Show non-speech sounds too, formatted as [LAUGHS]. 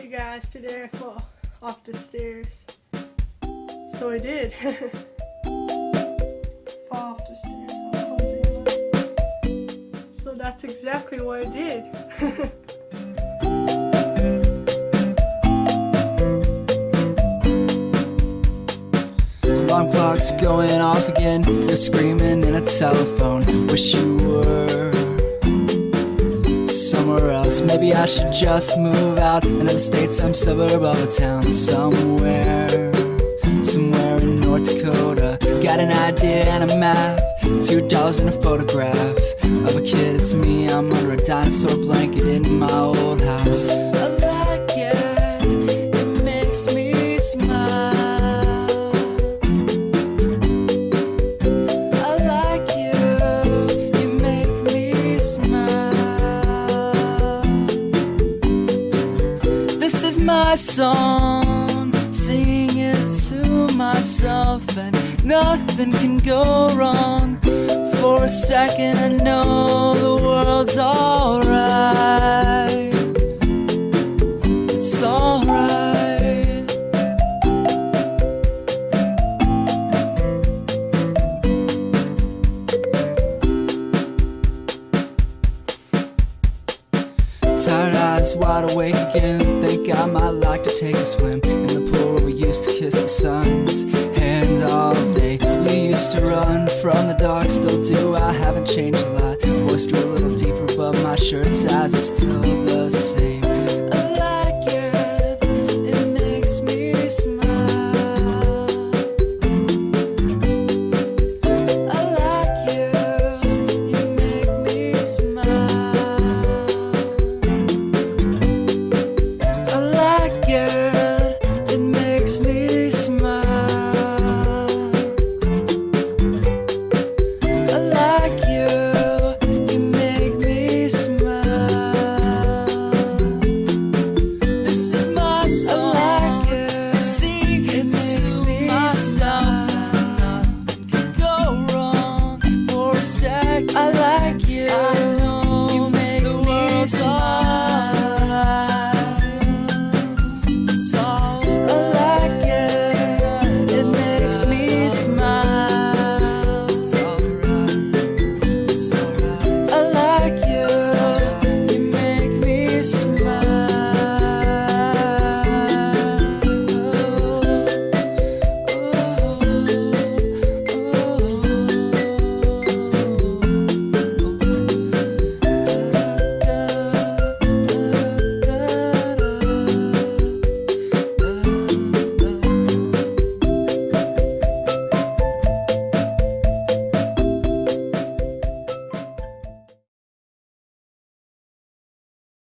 Hey guys, today I fell off the stairs. So I did. [LAUGHS] fall off the stairs. So that's exactly what I did. [LAUGHS] Alarm clock's going off again. You're screaming in a telephone. Wish you were somewhere else. Maybe I should just move out into the states, some suburb of a town somewhere. Somewhere in North Dakota. Got an idea and a map. Two dollars and a photograph of a kid. It's me. I'm under a dinosaur blanket in my old house. Is my song, sing it to myself, and nothing can go wrong. For a second, I know the world's alright. Tired eyes wide awake again. Think I might like to take a swim in the pool where we used to kiss the sun's hand all day. We used to run from the dark, still do. I haven't changed a lot. Voice grew a little deeper, but my shirt size is still the same.